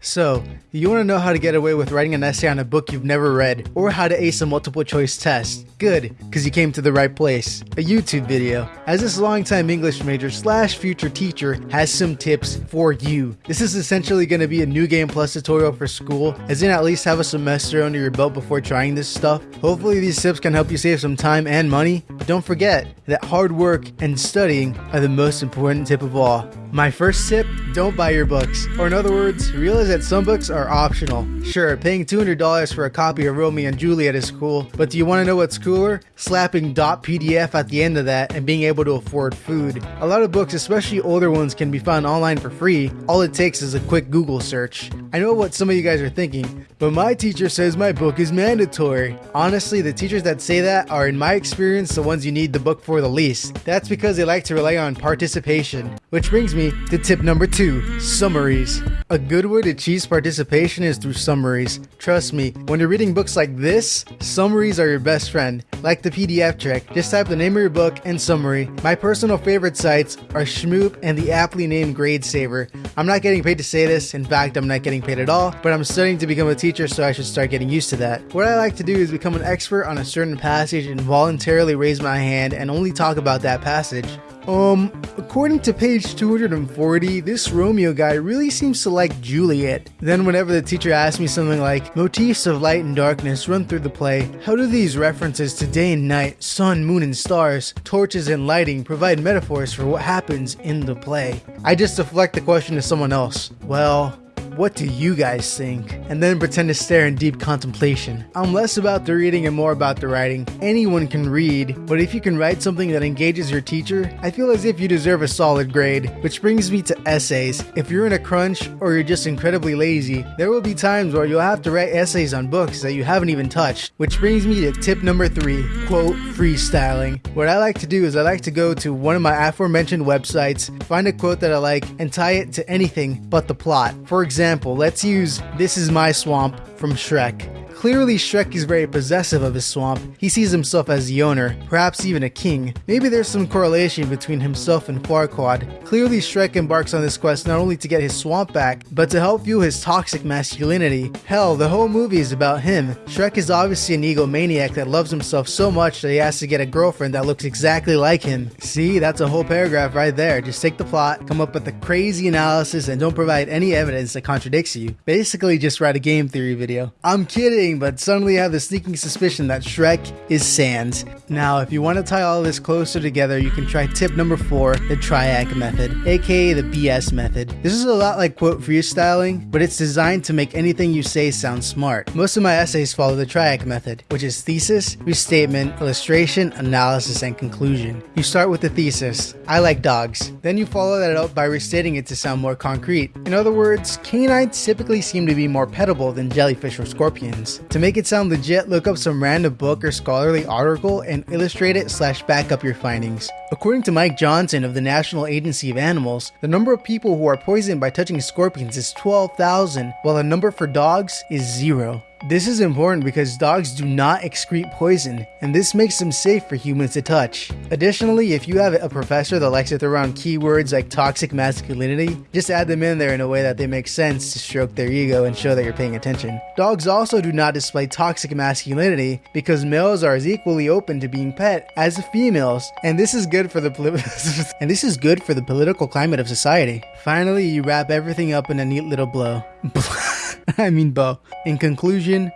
So, you want to know how to get away with writing an essay on a book you've never read, or how to ace a multiple choice test? Good, because you came to the right place. A YouTube video. As this longtime English major slash future teacher has some tips for you. This is essentially going to be a new game plus tutorial for school, as in at least have a semester under your belt before trying this stuff. Hopefully these tips can help you save some time and money, but don't forget that hard work and studying are the most important tip of all. My first tip, don't buy your books. Or in other words, realize that some books are optional. Sure, paying $200 for a copy of Romeo and Juliet is cool, but do you want to know what's cooler? Slapping .pdf at the end of that and being able to afford food. A lot of books, especially older ones, can be found online for free. All it takes is a quick Google search. I know what some of you guys are thinking, but my teacher says my book is mandatory. Honestly, the teachers that say that are in my experience the ones you need the book for the least. That's because they like to rely on participation. Which brings me to tip number two, summaries. A good way to cheese participation is through summaries. Trust me, when you're reading books like this, summaries are your best friend. Like the PDF trick, just type the name of your book and summary. My personal favorite sites are Shmoop and the aptly named Gradesaver. I'm not getting paid to say this, in fact, I'm not getting paid at all, but I'm studying to become a teacher, so I should start getting used to that. What I like to do is become an expert on a certain passage and voluntarily raise my hand and only talk about that passage. Um, according to page 240, this Romeo guy really seems to like Juliet. Then whenever the teacher asks me something like, motifs of light and darkness run through the play, how do these references to day and night, sun, moon and stars, torches and lighting provide metaphors for what happens in the play? I just deflect the question to someone else. Well, what do you guys think? And then pretend to stare in deep contemplation. I'm less about the reading and more about the writing. Anyone can read, but if you can write something that engages your teacher, I feel as if you deserve a solid grade. Which brings me to essays. If you're in a crunch or you're just incredibly lazy, there will be times where you'll have to write essays on books that you haven't even touched. Which brings me to tip number three, quote, freestyling. What I like to do is I like to go to one of my aforementioned websites, find a quote that I like, and tie it to anything but the plot. For example, example, let's use This Is My Swamp from Shrek. Clearly, Shrek is very possessive of his swamp. He sees himself as the owner, perhaps even a king. Maybe there's some correlation between himself and Farquaad. Clearly, Shrek embarks on this quest not only to get his swamp back, but to help fuel his toxic masculinity. Hell, the whole movie is about him. Shrek is obviously an egomaniac that loves himself so much that he has to get a girlfriend that looks exactly like him. See, that's a whole paragraph right there. Just take the plot, come up with a crazy analysis, and don't provide any evidence that contradicts you. Basically, just write a game theory video. I'm kidding! But suddenly I have the sneaking suspicion that Shrek is Sans. Now, if you want to tie all this closer together, you can try tip number four, the triac method, aka the BS method. This is a lot like quote freestyling, but it's designed to make anything you say sound smart. Most of my essays follow the triac method, which is thesis, restatement, illustration, analysis, and conclusion. You start with the thesis, I like dogs. Then you follow that up by restating it to sound more concrete. In other words, canines typically seem to be more petable than jellyfish or scorpions. To make it sound legit, look up some random book or scholarly article and illustrate it slash back up your findings. According to Mike Johnson of the National Agency of Animals, the number of people who are poisoned by touching scorpions is 12,000, while the number for dogs is zero. This is important because dogs do not excrete poison, and this makes them safe for humans to touch. Additionally, if you have a professor that likes to throw around keywords like toxic masculinity, just add them in there in a way that they make sense to stroke their ego and show that you're paying attention. Dogs also do not display toxic masculinity because males are as equally open to being pet as females, and this is good for the and this is good for the political climate of society. Finally, you wrap everything up in a neat little blow. I mean Bo. In conclusion,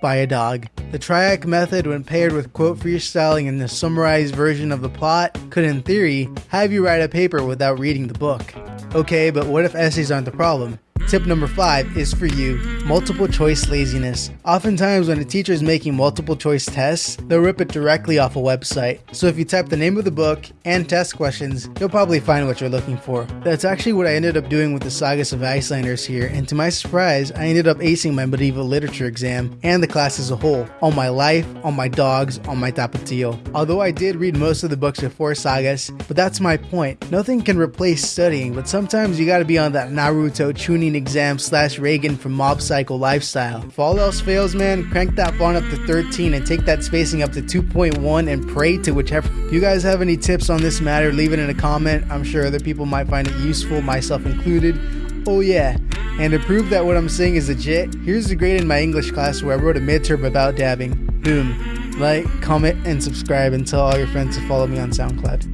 buy a dog. The triac method, when paired with quote freestyling and the summarized version of the plot, could in theory have you write a paper without reading the book. Okay, but what if essays aren't the problem? Tip number five is for you multiple choice laziness. Oftentimes, when a teacher is making multiple choice tests, they'll rip it directly off a website. So, if you type the name of the book and test questions, you'll probably find what you're looking for. That's actually what I ended up doing with the Sagas of Icelanders here, and to my surprise, I ended up acing my medieval literature exam and the class as a whole on my life, on my dogs, on my tapatio. Although I did read most of the books before Sagas, but that's my point. Nothing can replace studying, but sometimes you gotta be on that Naruto Chunin exam slash Reigen from Mob Psycho lifestyle. If all else fails, man, crank that font up to 13 and take that spacing up to 2.1 and pray to whichever. If you guys have any tips on this matter, leave it in a comment. I'm sure other people might find it useful, myself included. Oh yeah, and to prove that what I'm saying is legit, here's the grade in my English class where I wrote a midterm about dabbing. Boom. Like, comment, and subscribe and tell all your friends to follow me on SoundCloud.